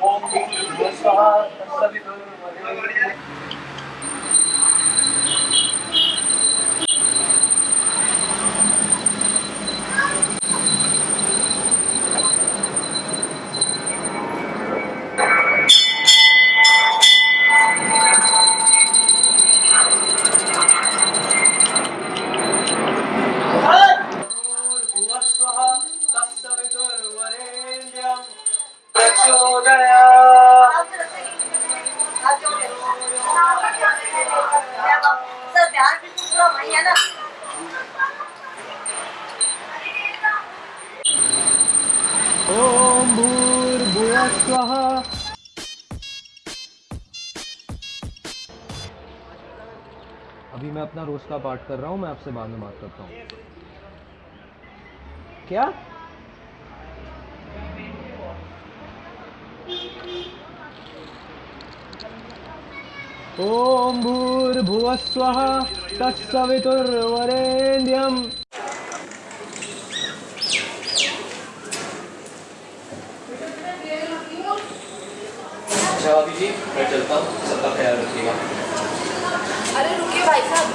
भुवस्वः ॐ भूर्भुवस्वः। अभी मैं अपना रोज का पाठ कर रहा हूँ, मैं आपसे बाद में बात करता हूँ। क्या? ॐ भूर्भुवस्वः, तत्सवितुर्वरेण्यम्। अच्छा भाभी जी मैं चलता हूँ सबका ख्याल रखिएगा। अरे रुकिए भाई साहब।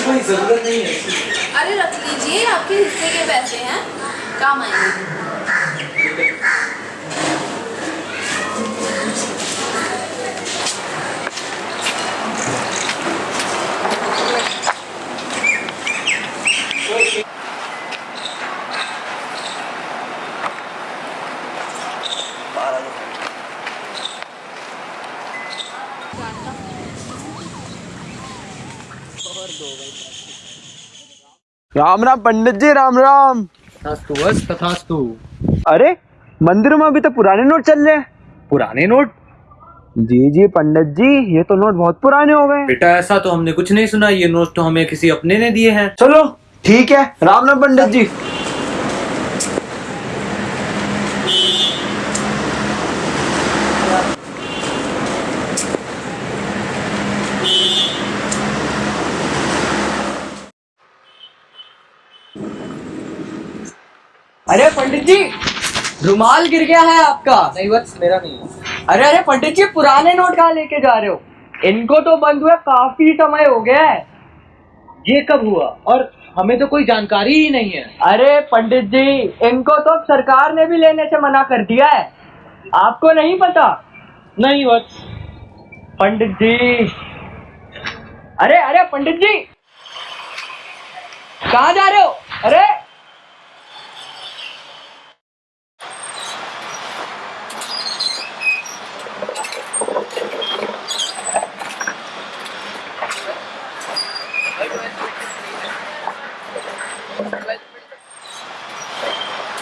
लीजिए। ज़रूरत नहीं है। अरे रख लीजिए आपके हिस्से के पैसे हैं। काम आएँगे। राम राम पंडित जी राम राम। तथास्तु बस तथास्तु। अरे मंदिर में अभी तो पुराने नोट चल रहे हैं। पुराने नोट? जी जी पंडित जी ये तो नोट बहुत पुराने हो गए। बेटा ऐसा तो हमने कुछ नहीं सुना ये नोट तो हमें किसी अपने ने दिए हैं। चलो ठीक है राम राम पंडित जी अरे पंडित जी, रुमाल गिर गया है आपका। नहीं, बस मेरा नहीं अरे अरे, पंडित जी, पुराने नोट कहाँ लेके जा रहे हो? इनको तो बंद हुए, काफ़ी समय हो गया है। ये कब हुआ? और हमें तो कोई जानकारी ही नहीं है। अरे, पंडित जी, इनको तो सरकार ने भी लेने से मना कर दिया है। आपको नहीं पता? नहीं, बस। पंडित जी। अरे अरे, पंडित जी! कहाँ जा रहे हो? अरे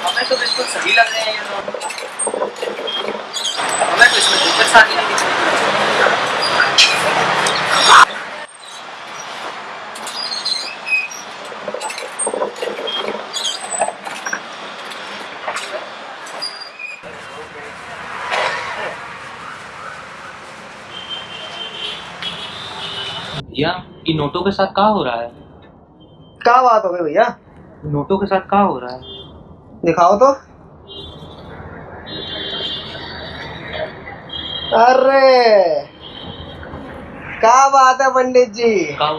हमें तो बिल्कुल सही लग रहे हैं ये नोट हमें तो भैया इन नोटों के साथ क्या हो रहा है? क्या बात हो गई भैया? नोटों के साथ क्या हो रहा है? दिखाओ तो। अरे! क्या बात है पंडित जी? क्या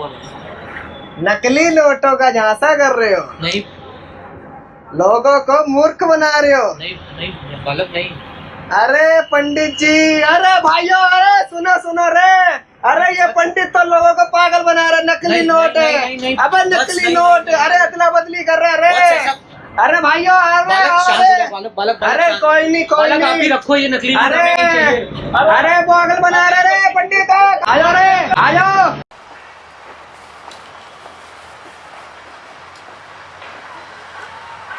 नकली नोटों का झांसा कर रहे हो। नहीं लोगों को मूर्ख बना रहे हो। नहीं नहीं गलत नहीं। अरे पंडित जी अरे भाइयों अरे सुनो सुनो रे। अरे ये पंडित तो लोगों को पागल बना रहे नकली नोट है। अबे नकली नोट अरे अदला बदली कर रहे अरे। अरे भाइयों अरे बालक अरे। जाओ, बालक बालक बालक अरे शांत। कोई नहीं कोई बालक आप ही रखो ये नकली अरे नहीं अरे पागल बना रहे रे पंडित। आ जाओ रे आ जाओ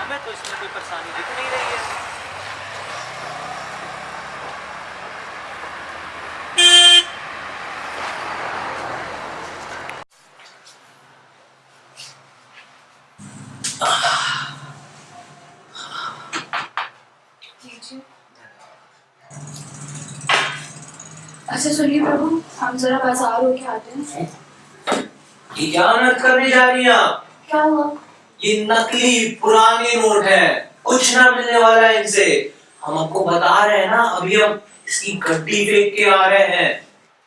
हमें तो इसमें कोई परेशानी दिख नहीं रही है। अच्छा सुनिए प्रभु हम जरा बाज़ार होके आते हैं। ये क्या अनर्थ करने जा रही हैं आप? क्या हुआ? ये नकली पुराने नोट है। कुछ ना मिलने वाला है इनसे। हम आपको बता रहे हैं ना अभी हम इसकी गड्डी फेंक के आ रहे हैं।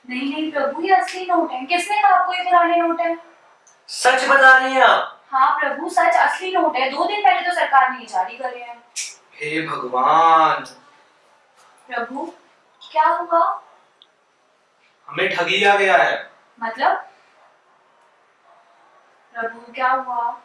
नहीं नहीं प्रभु ये असली नोट है। किसने कहा आपको ये पुराने नोट है? सच बता रही हैं आप? हाँ प्रभु सच असली नोट है। दो दिन पहले तो सरकार ने जारी करे हैं। हे भगवान! प्रभु क्या हुआ? हमें ठगी लिया गया है। मतलब? प्रभु क्या हुआ?